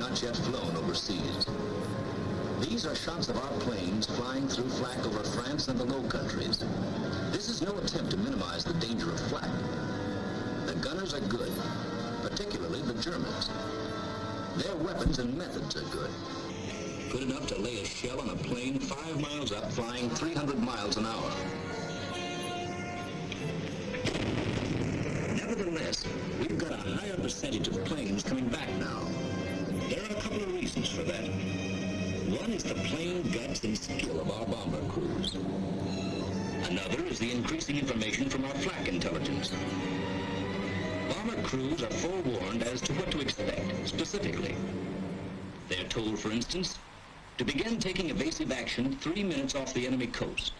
not yet flown overseas. These are shots of our planes flying through flak over France and the Low Countries. This is no attempt to minimize the danger of flak. The gunners are good, particularly the Germans. Their weapons and methods are good. Good enough to lay a shell on a plane five miles up flying 300 miles an hour. Nevertheless, we've got a higher percentage of planes coming back now. Reasons for that. One is the plain guts and skill of our bomber crews. Another is the increasing information from our flak intelligence. Bomber crews are forewarned as to what to expect, specifically. They're told, for instance, to begin taking evasive action three minutes off the enemy coast.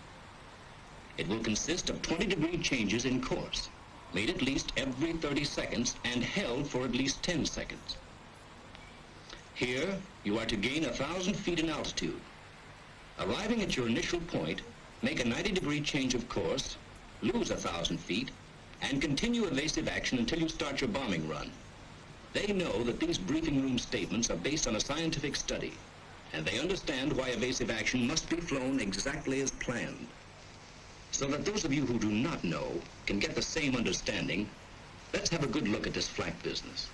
It will consist of 20 degree changes in course, made at least every 30 seconds and held for at least 10 seconds. Here, you are to gain a thousand feet in altitude. Arriving at your initial point, make a 90 degree change of course, lose a thousand feet, and continue evasive action until you start your bombing run. They know that these briefing room statements are based on a scientific study and they understand why evasive action must be flown exactly as planned. So that those of you who do not know can get the same understanding, let's have a good look at this flak business.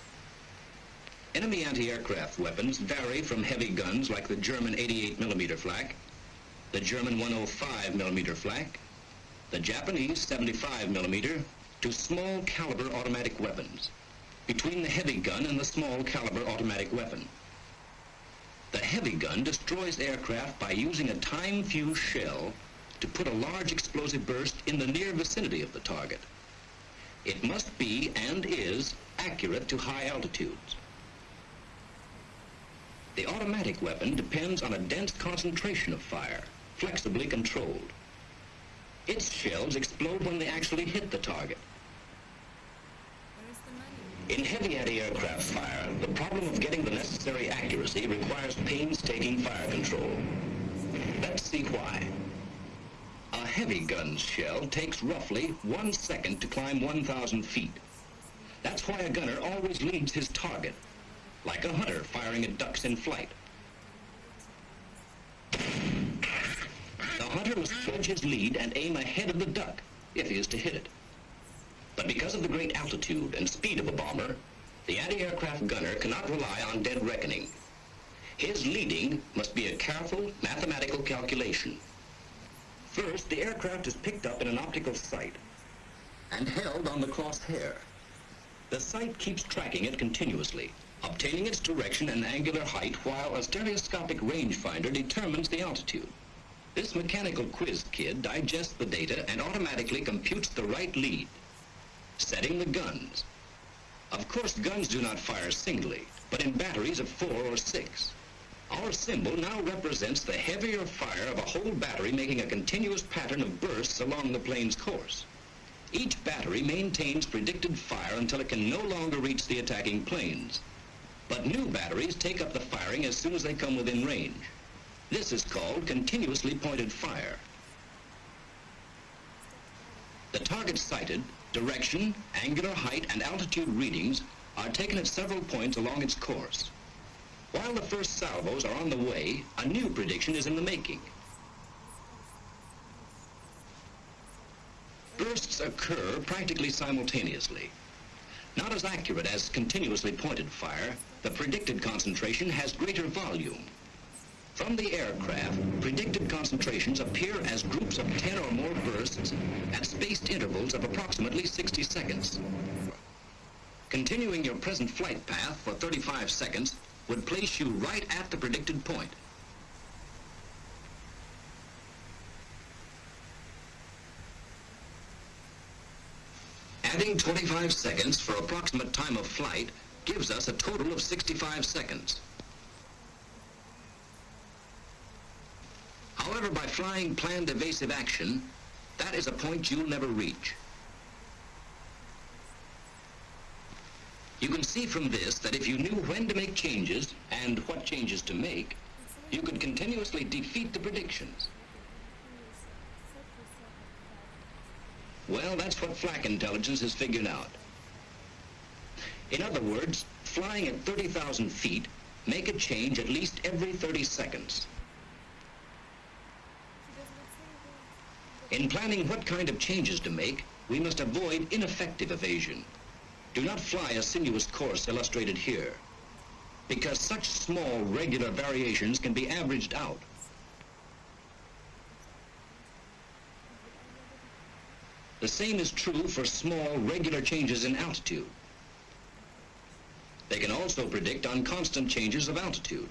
Enemy anti-aircraft weapons vary from heavy guns like the German 88 millimeter flak, the German 105 millimeter flak, the Japanese 75 millimeter, to small caliber automatic weapons, between the heavy gun and the small caliber automatic weapon. The heavy gun destroys aircraft by using a time-fused shell to put a large explosive burst in the near vicinity of the target. It must be, and is, accurate to high altitudes. The automatic weapon depends on a dense concentration of fire, flexibly controlled. Its shells explode when they actually hit the target. In heavy anti-aircraft fire, the problem of getting the necessary accuracy requires painstaking fire control. Let's see why. A heavy gun's shell takes roughly one second to climb 1,000 feet. That's why a gunner always leads his target, like a hunter firing at ducks in flight. The hunter must judge his lead and aim ahead of the duck, if he is to hit it. But because of the great altitude and speed of a bomber, the anti-aircraft gunner cannot rely on dead reckoning. His leading must be a careful mathematical calculation. First, the aircraft is picked up in an optical sight and held on the crosshair. The sight keeps tracking it continuously, obtaining its direction and angular height while a stereoscopic rangefinder determines the altitude. This mechanical quiz kid digests the data and automatically computes the right lead setting the guns. Of course, guns do not fire singly, but in batteries of four or six. Our symbol now represents the heavier fire of a whole battery making a continuous pattern of bursts along the plane's course. Each battery maintains predicted fire until it can no longer reach the attacking planes. But new batteries take up the firing as soon as they come within range. This is called continuously pointed fire. The target sighted direction, angular height, and altitude readings are taken at several points along its course. While the first salvos are on the way, a new prediction is in the making. Bursts occur practically simultaneously. Not as accurate as continuously pointed fire, the predicted concentration has greater volume. From the aircraft, predicted concentrations appear as groups of 10 or more bursts at spaced intervals of approximately 60 seconds. Continuing your present flight path for 35 seconds would place you right at the predicted point. Adding 25 seconds for approximate time of flight gives us a total of 65 seconds. However, by flying planned evasive action, that is a point you'll never reach. You can see from this that if you knew when to make changes and what changes to make, you could continuously defeat the predictions. Well, that's what flak intelligence has figured out. In other words, flying at 30,000 feet, make a change at least every 30 seconds. In planning what kind of changes to make, we must avoid ineffective evasion. Do not fly a sinuous course illustrated here, because such small regular variations can be averaged out. The same is true for small regular changes in altitude. They can also predict on constant changes of altitude.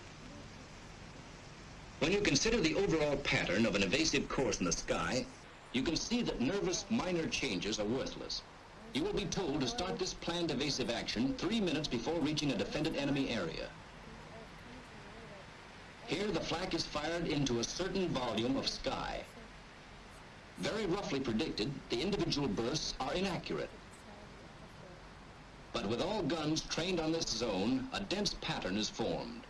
When you consider the overall pattern of an evasive course in the sky, you can see that nervous minor changes are worthless. You will be told to start this planned evasive action three minutes before reaching a defended enemy area. Here the flak is fired into a certain volume of sky. Very roughly predicted, the individual bursts are inaccurate. But with all guns trained on this zone, a dense pattern is formed.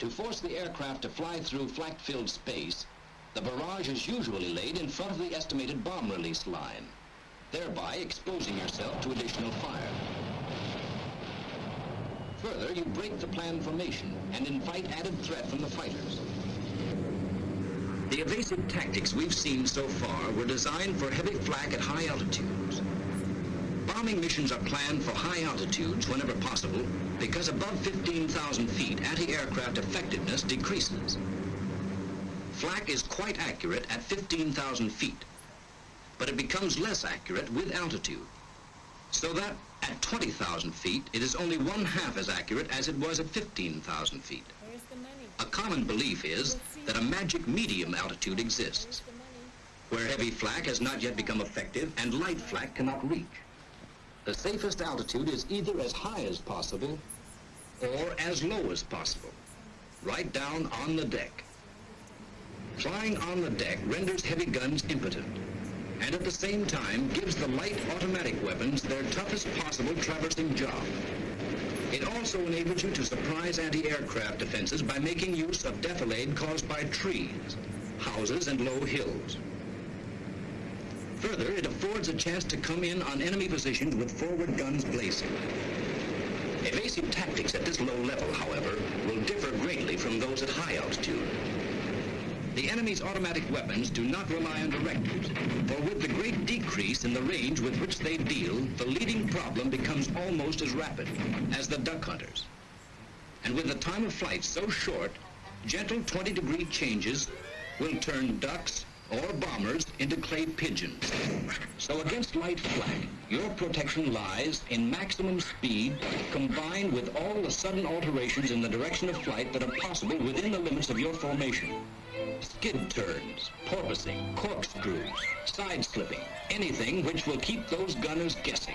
To force the aircraft to fly through flak-filled space, the barrage is usually laid in front of the estimated bomb release line, thereby exposing yourself to additional fire. Further, you break the planned formation and invite added threat from the fighters. The evasive tactics we've seen so far were designed for heavy flak at high altitudes. Bombing missions are planned for high altitudes whenever possible because above 15,000 feet anti-aircraft effectiveness decreases. Flak is quite accurate at 15,000 feet, but it becomes less accurate with altitude. So that at 20,000 feet, it is only one half as accurate as it was at 15,000 feet. A common belief is that a magic medium altitude exists, where heavy flak has not yet become effective and light flak cannot reach. The safest altitude is either as high as possible or as low as possible, right down on the deck. Flying on the deck renders heavy guns impotent, and at the same time gives the light automatic weapons their toughest possible traversing job. It also enables you to surprise anti-aircraft defenses by making use of defilade caused by trees, houses, and low hills. Further, it affords a chance to come in on enemy positions with forward guns blazing. Evasive tactics at this low level, however, will differ greatly from those at high altitude. The enemy's automatic weapons do not rely on directors, for with the great decrease in the range with which they deal, the leading problem becomes almost as rapid as the duck hunters. And with the time of flight so short, gentle 20-degree changes will turn ducks or bombers into clay pigeons. So against light flak, your protection lies in maximum speed combined with all the sudden alterations in the direction of flight that are possible within the limits of your formation skid turns, porpoising, corkscrews, side-slipping, anything which will keep those gunners guessing.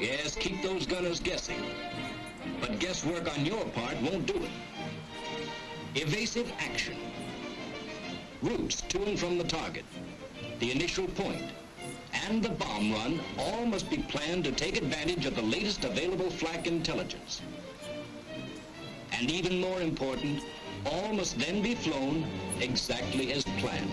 Yes, keep those gunners guessing. But guesswork on your part won't do it. Evasive action. Routes to and from the target. The initial. And the bomb run all must be planned to take advantage of the latest available flak intelligence. And even more important, all must then be flown exactly as planned.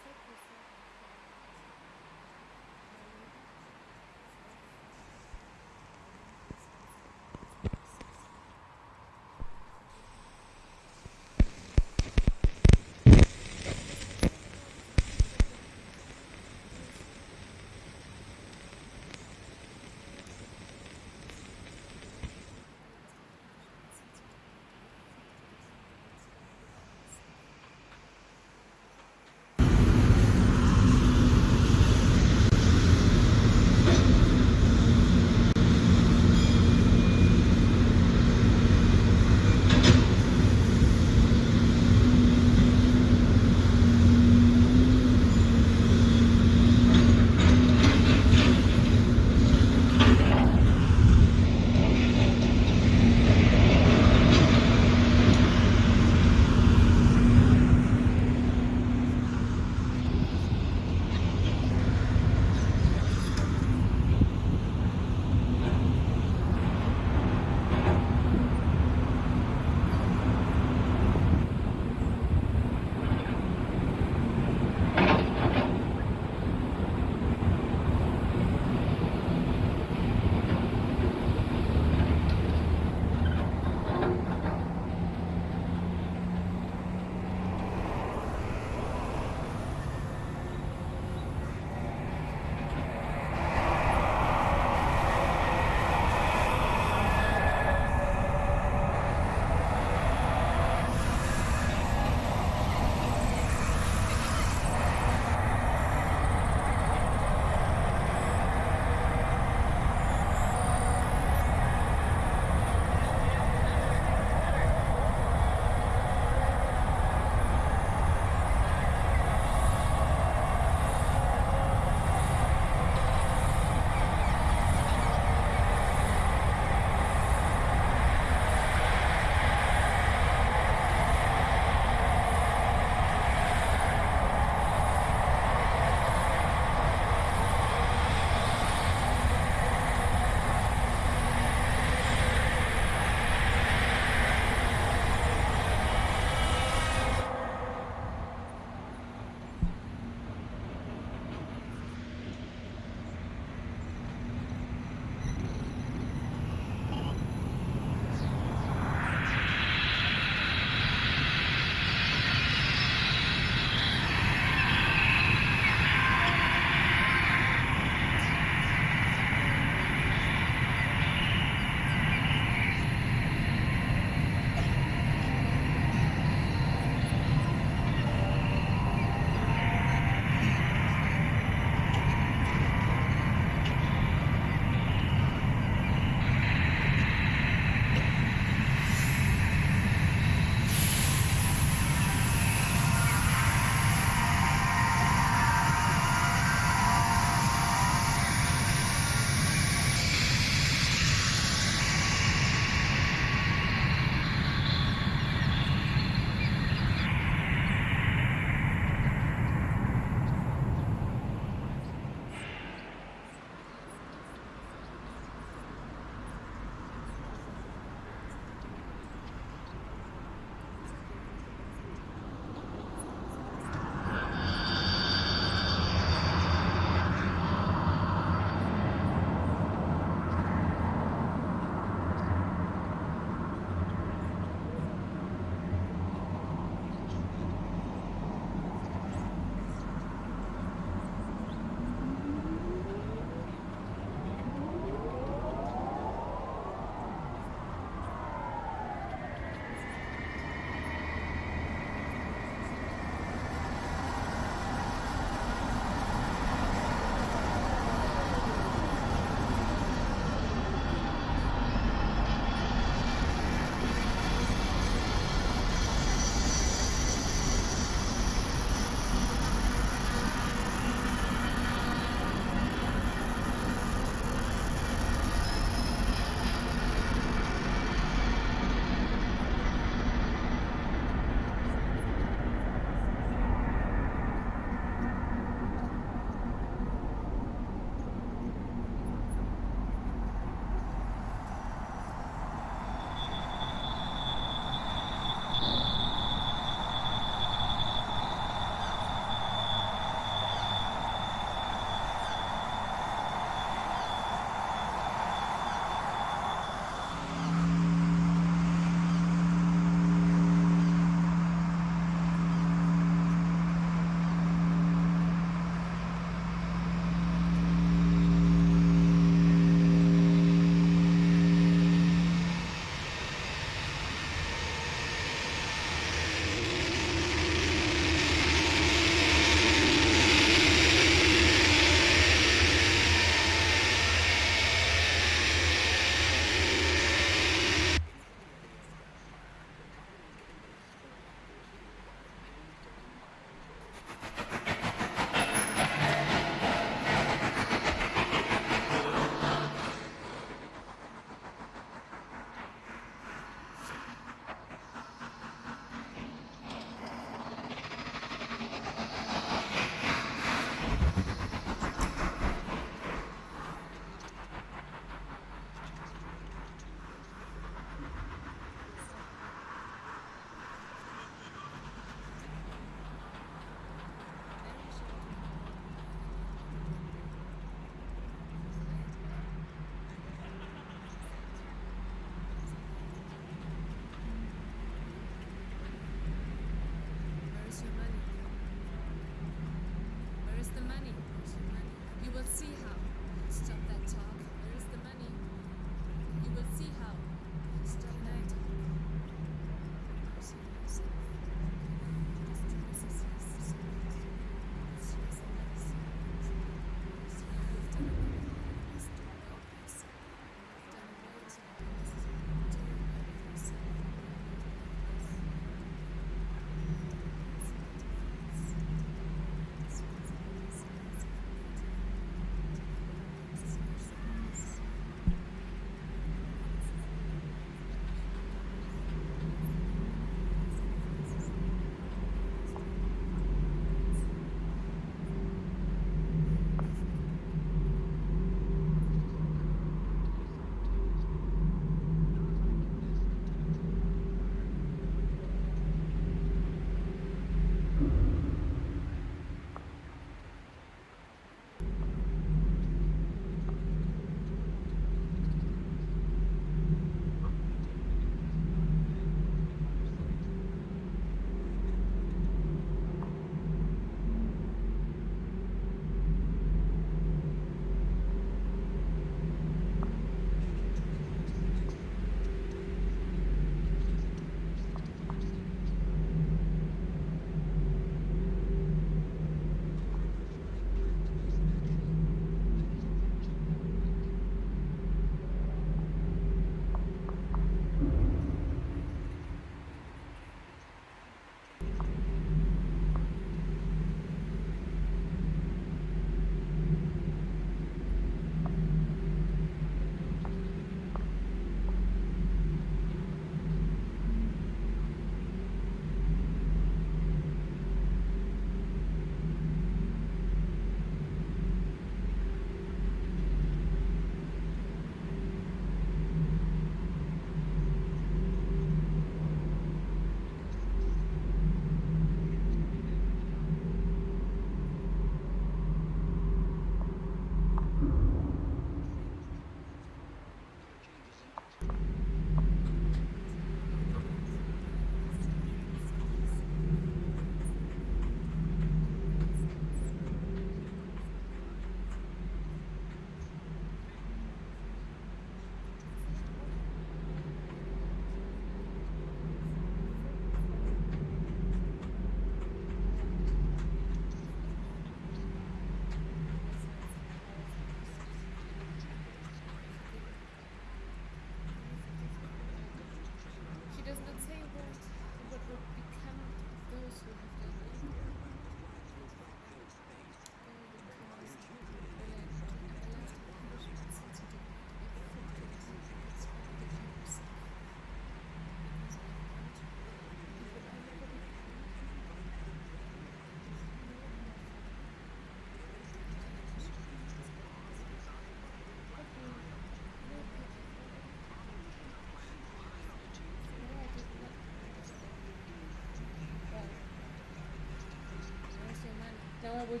I would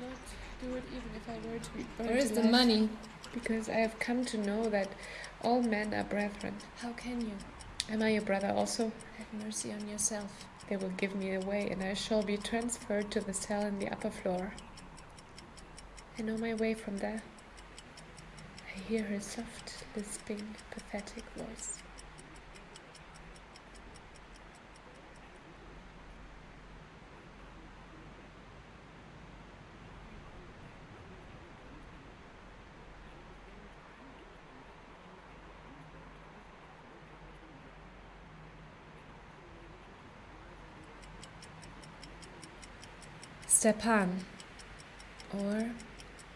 not do it even if I were to be burned Where is the alive, money? Because I have come to know that all men are brethren. How can you? Am I your brother also? Have mercy on yourself. They will give me away, and I shall be transferred to the cell in the upper floor. I know my way from there. I hear her soft, lisping, pathetic voice. Stepan, or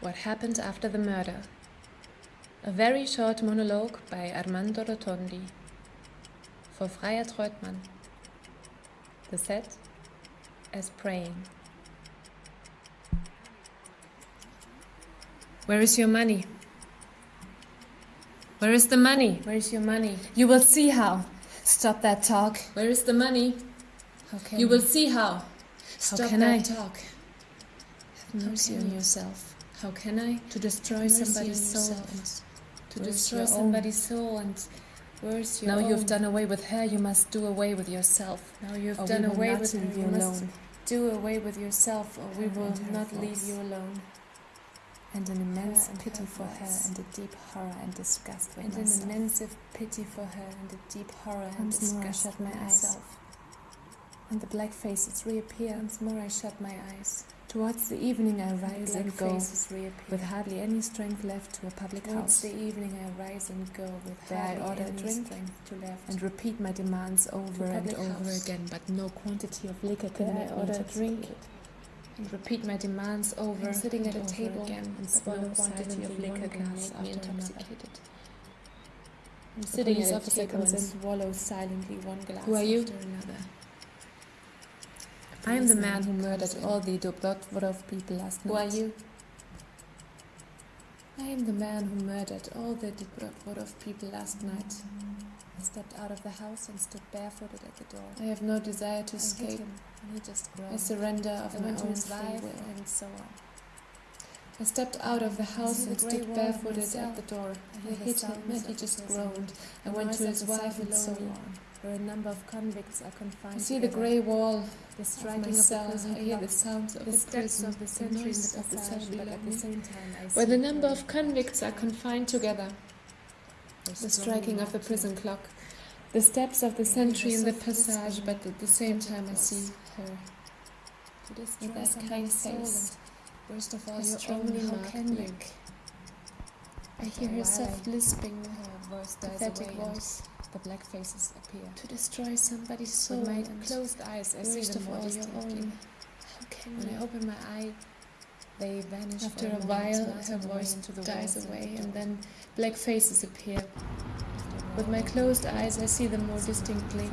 What Happened After the Murder. A very short monologue by Armando Rotondi. For Freya Treutmann. The set as praying. Where is your money? Where is the money? Where is your money? You will see how. Stop that talk. Where is the money? How can You will see how. How Stop can that I? talk. Mercy on yourself. How can I? To destroy Mercy somebody's soul. To Where's destroy somebody's soul and where's your Now own? you've done away with her, you must do away with yourself. Now you've Or done away with her. You you must do away with yourself, or we will not leave you alone. And an immense and pity her for her and a deep horror and disgust with And an immense pity for her and a deep horror and Once more I disgust shut my eyes. myself. And the black faces reappear. Once more I shut my eyes. Towards the evening I rise and go, with hardly any strength left to a public Towards house, the evening I rise and go with There I order a any drink strength to left. and repeat my demands over and over house. again, but no quantity of liquor can Then I make order intoxicated. drink and repeat my demands over I'm sitting at a table again, and swallow no quantity of liquor can glass make me intoxicated. I'm sitting at a table and swallow silently one glass Who are you? after another. I am the man who murdered all the Dobrotvorov people last night. Who are you? I am the man who murdered all the Dobrotvorov people last night. I stepped out of the house and stood barefooted at the door. I have no desire to I escape. he just I surrender of I my own free will. and so on. I stepped out of the house the and stood barefooted at the door. I I hit him and he just groaned. I went to his wife and so on. Where a number of convicts are confined. I see the grey wall the of striking my of the prison I hear the sounds of the the steps prison, of the sentry in noise the of the passage, cell but at the same time I Where see the number of convicts are confined together. The striking of the prison clock. The steps of the sentry in the passage, but at the same time I see her To destroy that kind face. Worst of all, your strongly own, how marked can you? black. I hear her soft lisping, Her voice dies pathetic away voice. The black faces appear. To destroy somebody's soul With my closed eyes, I see them more all distinctly. own. How can When I open my eye, they vanish After a while, her voice dies away, and then black faces appear. With my closed eyes, I see them more distinctly.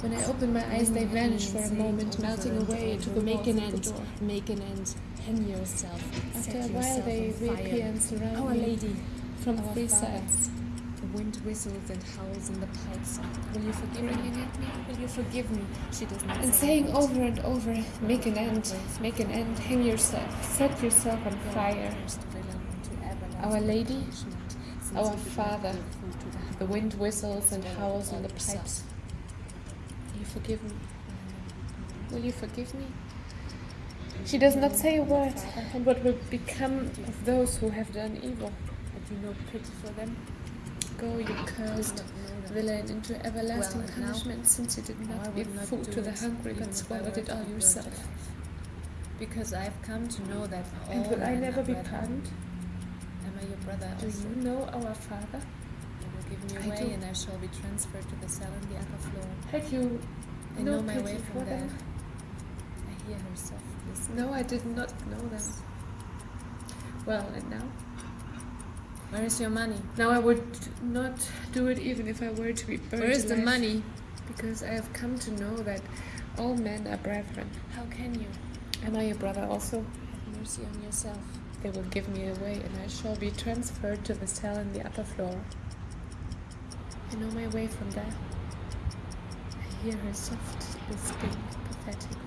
When I open my eyes, they Leaning at me vanish for a moment, melting away into the make an end, make an end, hang yourself, After a while, they reappear and surround Our me Lady, from three sides. The wind whistles and howls in the pipes. Will you forgive me? Ringing at me. Will you forgive me? She does not And say saying a word. over and over, make an end, make an end, hang yourself, set yourself on fire. cursed villain, into everlasting Our Lady, our you did not Father, give food to the The wind whistles and howls in the pipes. Will you forgive me? Will you forgive me? She does not say a word. And what will become of those who have done evil? Have you no pity for them? You cursed them. villain, into everlasting punishment, since you did not give food to the hungry, but swallowed it all yourself. Because I've come to know that all And will I never be pardoned? Am I your brother Do also? you know our Father? You will give me I away, do. and I shall be transferred to the cell on the upper floor. Had you I no know my way for from there. them? I hear her soft. No, I did not know them. Well, and now? Where is your money? Now I would not do it even if I were to be burned Where is the money? Because I have come to know that all men are brethren. How can you? Am I your brother also? Have mercy on yourself. They will give me away, and I shall be transferred to the cell in the upper floor. I know my way from there. I hear her soft, lisping, pathetic